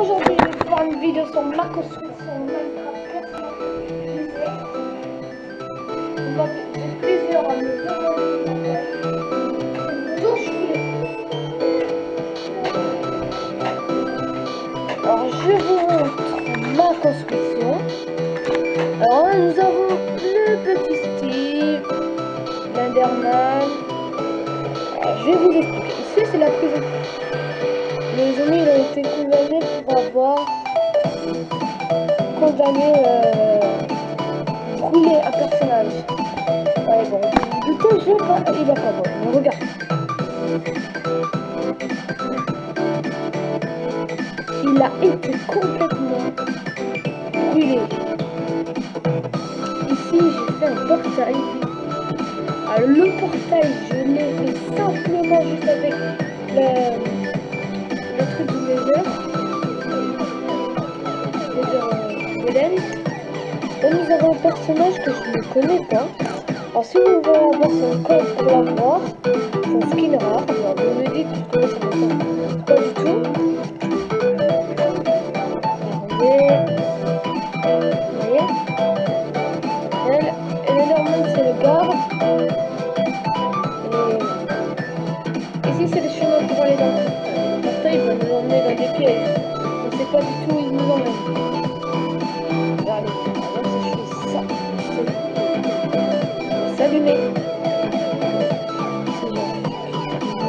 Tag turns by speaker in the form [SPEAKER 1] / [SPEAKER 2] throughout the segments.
[SPEAKER 1] aujourd'hui je vais faire une vidéo sur ma construction Minecraft. On va faire plusieurs demander d'où je voulais. Alors je vous montre ma construction. Alors nous avons le petit Steve, l'Enderman. Je vais vous expliquer. Ici c'est la prison. Les amis ils ont été condamnés pour avoir condamné euh, brûler un personnage. Ouais bon, de quel jeu pas il a pas bon, regarde. Il a été complètement brûlé. Ici j'ai fait un portail. Alors le portail je l'ai fait simplement juste avec le le truc du nous avons un personnage que je ne connais pas. Alors si vous voulez avoir son code pour l'avoir, son skin rare, alors vous me dites comment ça m'intéresse pas du tout. C'est le chemin pour aller dans On pas du tout où il nous emmène. Regardez, par exemple, si je fais ça, c'est s'allumer.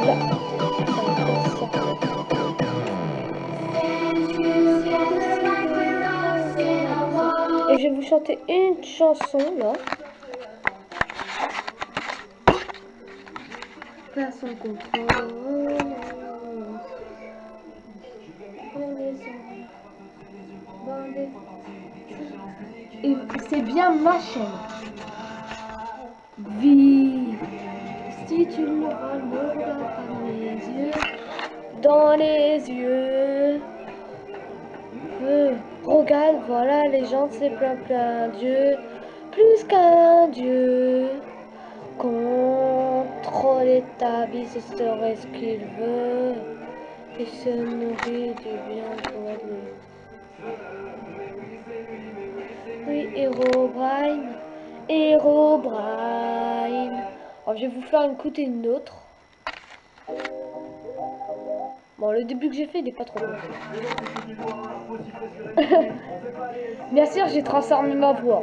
[SPEAKER 1] Va. Et je vais vous chanter une chanson là. Pas son c'est bien ma chaîne. Vie. Si tu me regardes dans les yeux, dans les yeux. Euh, regarde, voilà, les gens, c'est plein plein Dieu, plus qu'un Dieu. Contrôler ta vie, ce serait ce qu'il veut. Et se nourrit du bien pour lui. Oui, Herobrine, Herobrine. Alors, je vais vous faire écouter une autre. Bon, le début que j'ai fait, il est pas trop bon. Bien sûr, j'ai transformé ma voix.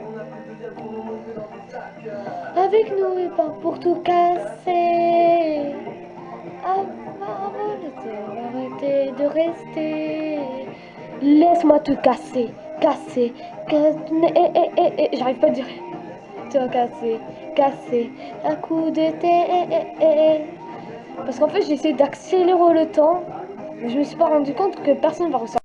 [SPEAKER 1] Avec nous et pas pour tout casser. Arrêtez de rester. Laisse-moi te casser, casser, casser. Eh, eh, eh, J'arrive pas à dire. Te casser, casser. Un coup d'été. Parce qu'en fait, j'ai essayé d'accélérer le temps. Mais je me suis pas rendu compte que personne va ressortir.